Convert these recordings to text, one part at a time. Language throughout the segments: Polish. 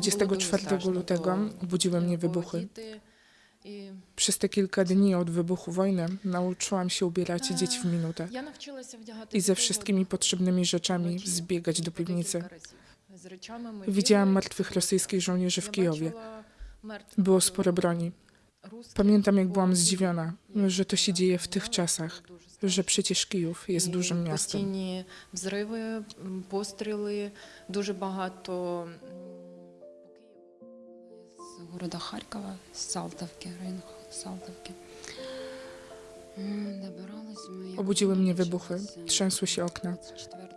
24 було дуже lutego страшно, obudziły mnie бо wybuchy. діти і Przez te kilka dni od wybuchu wojny nauczyłam się ubierać dzieci w minutę я навчилася вдягати i ze дітей wszystkimi potrzebnymi rzeczami вночі zbiegać do по piwnicy. декілька разів. З речами ми Widziałam бігали, martwych rosyjskich żołnierzy w я Kijowie. бачила мертвих, Było е, sporo broni. русських Pamiętam, jak по byłam Києву. zdziwiona, że to się dzieje w tych Було czasach, дуже страшно. że przecież Kijów jest І dużym miastem. Постійні взриви, м, постріли, дуже багато. м, з города Харкова, з Салтовки, район Салтовки. М, Добирались ми. як Obudziły mnie wybuchy, почалося trzęsły się okna. 24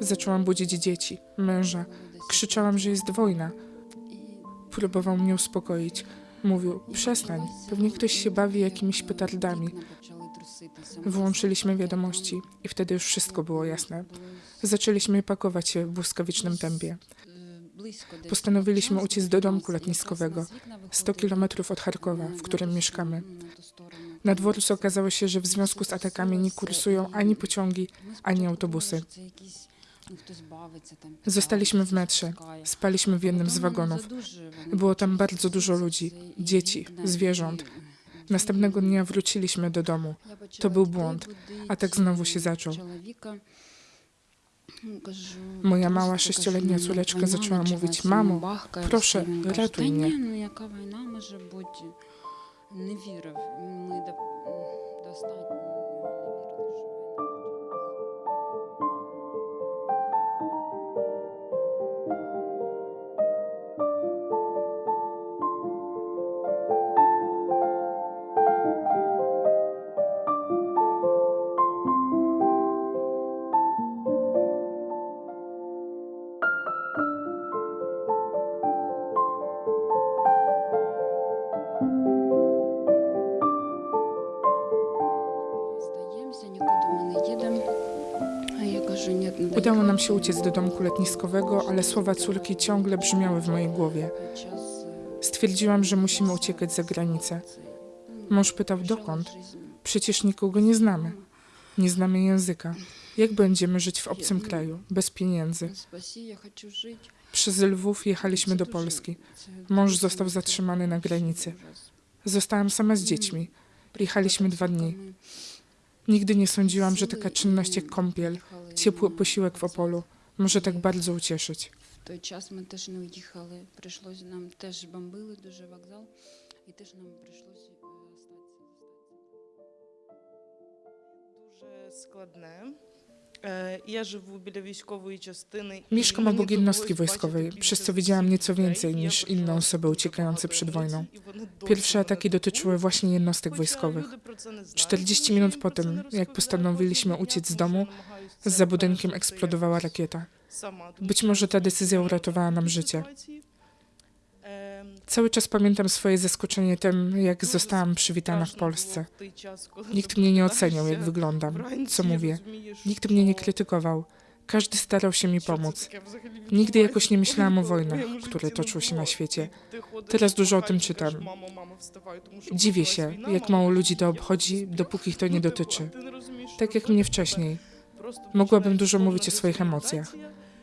Zaczęłam budzić dzieci, męża. було десь Krzyczałam, że jest wojna. І Próbował mnie uspokoić. Mówił, przestań, pewnie ktoś się bawi jakimiś petardami. вікна почали труситися. Wyłączyliśmy wiadomości i wtedy już wszystko było jasne. Zaczęliśmy pakować się w błyskawicznym tempie. Postanowiliśmy uciec do domku letniskowego, 100 kilometrów od Charkowa, w którym mieszkamy. Na dworcu okazało się, że w związku z atakami nie kursują ani pociągi, ani autobusy. Zostaliśmy w metrze, spaliśmy w jednym z wagonów. Było tam bardzo dużo ludzi, dzieci, zwierząt. Następnego dnia wróciliśmy do domu. To był błąd. Atak znowu się zaczął. Moja mała sześcioletnia córeczka zaczęła mówić, mamo, proszę, ratuj mnie. Nie wierzę, my dostatnio. Udało nam się uciec do domku letniskowego, ale słowa córki ciągle brzmiały w mojej głowie. Stwierdziłam, że musimy uciekać za granicę. Mąż pytał dokąd? Przecież nikogo nie znamy. Nie znamy języka. Jak będziemy żyć w obcym kraju, bez pieniędzy? Przez Lwów jechaliśmy do Polski. Mąż został zatrzymany na granicy. Zostałam sama z dziećmi. Jechaliśmy dwa dni. Nigdy nie sądziłam, że taka czynność jak kąpiel, ciepły posiłek w Opolu może tak bardzo ucieszyć. W ten czas my też nie ujechali. Przyszło nam też bombili duży wokzal i też nam przyszło e, stać. Duże składne. Mieszkam obok jednostki wojskowej, przez co widziałam nieco więcej niż inne osoby uciekające przed wojną. Pierwsze ataki dotyczyły właśnie jednostek wojskowych. 40 minut po tym, jak postanowiliśmy uciec z domu, za budynkiem eksplodowała rakieta. Być może ta decyzja uratowała nam życie. Cały czas pamiętam swoje zaskoczenie tym, jak zostałam przywitana w Polsce. Nikt mnie nie oceniał, jak wyglądam, co mówię. Nikt mnie nie krytykował. Każdy starał się mi pomóc. Nigdy jakoś nie myślałam o wojnach, które toczą się na świecie. Teraz dużo o tym czytam. Dziwię się, jak mało ludzi to obchodzi, dopóki ich to nie dotyczy. Tak jak mnie wcześniej. Mogłabym dużo mówić o swoich emocjach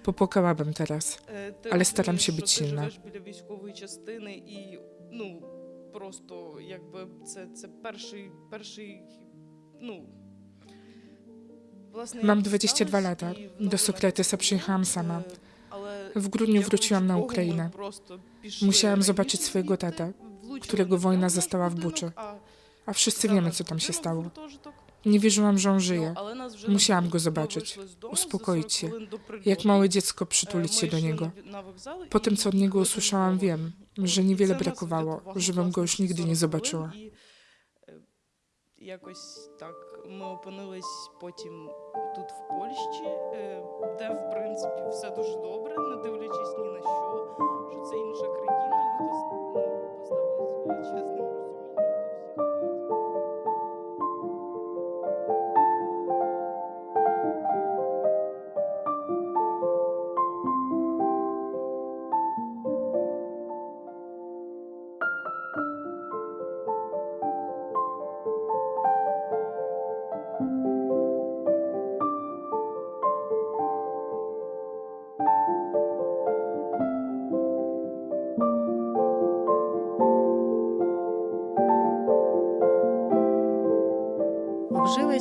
дискримінація. Popłakałabym teraz. Е, ти Але старам розумієш, się що być ти silna. живеш біля військової частини і, ну, просто, якби, це, це перший, перший, ну, Власне, Mam як 22 сталося, lata. і в Do нову Sokratesa przyjechałam sama. Е, але W grudniu якось wróciłam na Богу ми Ukrainę. просто пішли Musiałam раніше zobaczyć swojego звідти, tatę, влучили którego в wojna наш zastała w будинок, Buczy. а A wszyscy за wiemy, наш co tam się будинок stało. гуртожиток Nie wierzyłam, że on Ну, żyje. але нас вже Musiałam не go було. Ми zobaczyć, вийшли з дому за uspokoić 40 się. хвилин до прильоту. Jak małe dziecko Е, przytulić ми się do йшли niego. на- на вокзал, Po tym, і co od niego їхали usłyszałam, до wiem, Львова. że І niewiele це нас brakowało, wrятувало, żebym go już власне, nigdy nie 40 zobaczyła. хвилин, І е, якось так ми опинились потім тут в Польщі, е, де в принципі все дуже добре, не дивлячись ні на що, що це інша країна.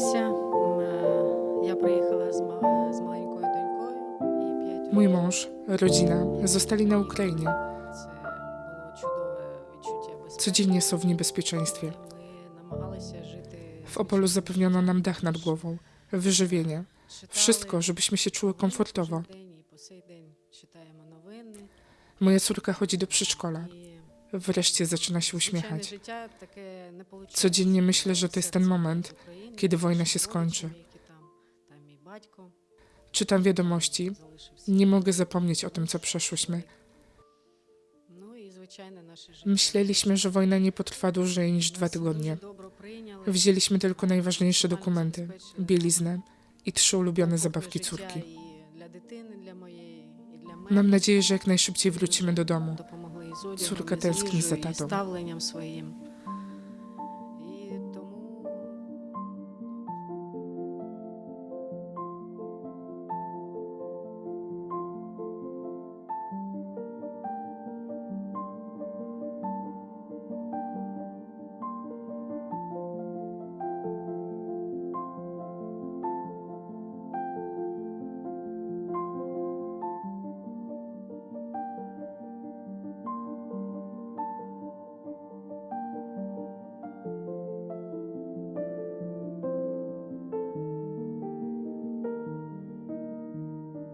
Обжилися. М, е, Я приїхала з, ма- з маленькою донькою і п'ять Mój років. mąż, rodzina zostali na Ukrainie. Це було чудове відчуття безпеки. Codziennie są w niebezpieczeństwie. Ми намагалися жити W Opolu zapewniono nam dach nad głową, wyżywienie, Читали wszystko, żebyśmy się czuły komfortowo. кожен день і по сей день читаємо новини. Moja córka chodzi do przedszkola. wreszcie zaczyna się uśmiechać. Codziennie myślę, że to jest ten moment, kiedy wojna się skończy. Czytam wiadomości, nie mogę zapomnieć o tym, co przeszłyśmy. Myśleliśmy, że wojna nie potrwa dłużej niż dwa tygodnie. Wzięliśmy tylko najważniejsze dokumenty, bieliznę i trzy ulubione zabawki córki. Mam nadzieję, że jak najszybciej wrócimy do domu. із одягом, з своїм.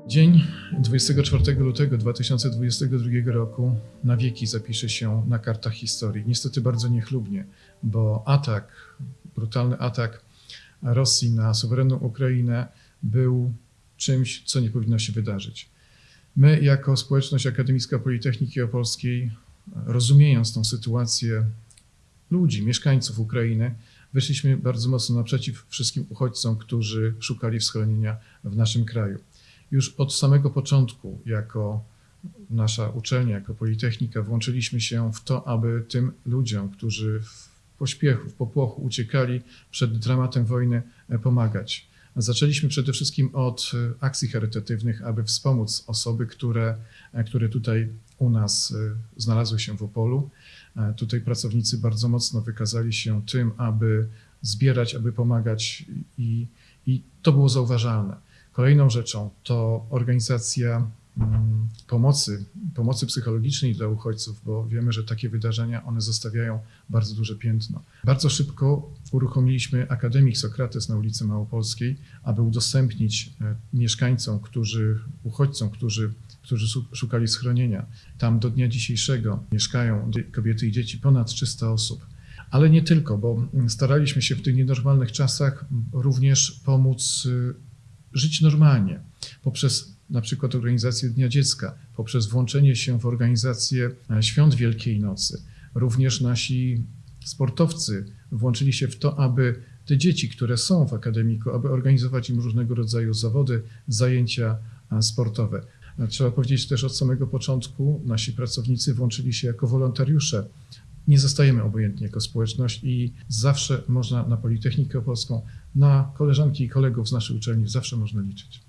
Dzień 24 lutego 2022 roku na wieki zapisze się na kartach historii. Niestety bardzo niechlubnie, bo atak, brutalny atak Rosji na suwerenną Ukrainę był czymś, co nie powinno się wydarzyć. My, jako społeczność akademicka Politechniki Opolskiej, rozumiejąc tą sytuację ludzi, mieszkańców Ukrainy, wyszliśmy bardzo mocno naprzeciw wszystkim uchodźcom, którzy szukali schronienia w naszym kraju już od samego początku, jako nasza uczelnia, jako Politechnika, włączyliśmy się w to, aby tym ludziom, którzy w pośpiechu, w popłochu uciekali przed dramatem wojny, e, pomagać. Zaczęliśmy przede wszystkim od e, akcji charytatywnych, aby wspomóc osoby, które, e, które tutaj u nas znalazły się w Opolu. Tutaj pracownicy bardzo mocno wykazali się tym, aby zbierać, aby pomagać i, i to było zauważalne. Kolejną rzeczą to organizacja mm, pomocy, pomocy psychologicznej dla uchodźców, bo wiemy, że takie wydarzenia one zostawiają bardzo duże piętno. Bardzo szybko uruchomiliśmy Akademik Sokrates na ulicy Małopolskiej, aby udostępnić e, mieszkańcom, którzy, uchodźcom, którzy, którzy szukali schronienia. Tam do dnia dzisiejszego mieszkają kobiety i dzieci ponad 300 osób. Ale nie tylko, bo mm, staraliśmy się w tych nienormalnych czasach również pomóc y, żyć normalnie poprzez na przykład organizację Dnia Dziecka, poprzez włączenie się w organizację e, Świąt Wielkiej Nocy. Również nasi sportowcy włączyli się w to, aby te dzieci, które są w akademiku, aby organizować im różnego rodzaju zawody, zajęcia e, sportowe. E, Trzeba powiedzieć też od samego początku, nasi pracownicy włączyli się jako wolontariusze. Nie zostajemy obojętni jako społeczność i zawsze można na Politechnikę Opolską, na koleżanki i kolegów z naszej uczelni zawsze można liczyć.